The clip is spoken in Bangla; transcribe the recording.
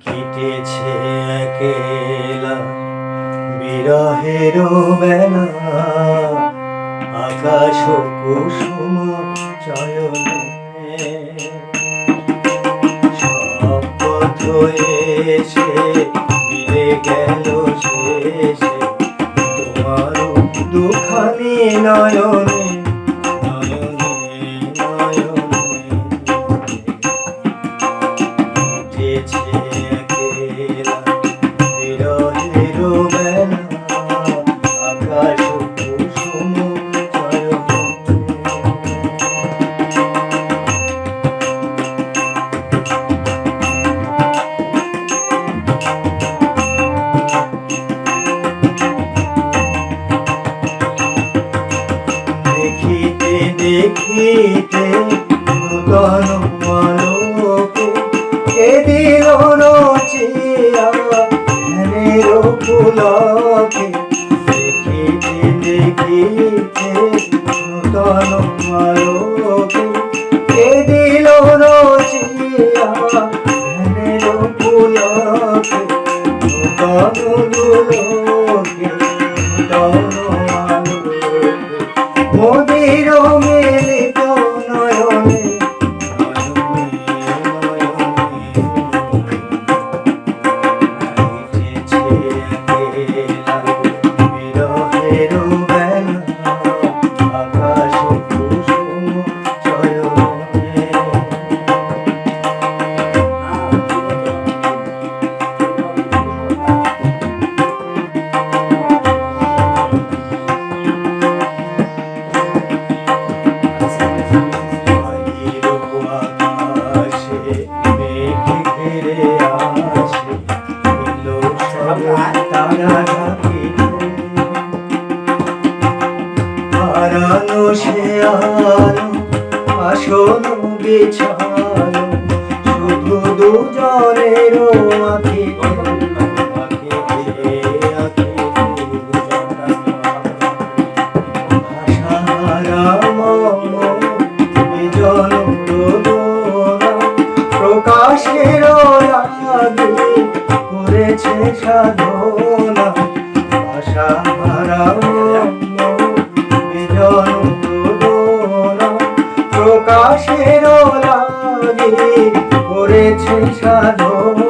কেটেছে একেলা বিরহের বেলা। আকাশ কুসুম চয়নে। সব পথ এসে মিলে গেল শেষে। তোমার দুখানি নয়নে দেখিতে দেখিতে নূতন আলোকে কে দিল রচিয়া ধ্যানের পুলকে দেখিতে দেখিতে নূতন আলোকে নূতন হারানো সে আলো আসন বিছানো করেছে সাধনা আশা ভাষা বিজন প্রকাশের লাগে করেছে সাধনা।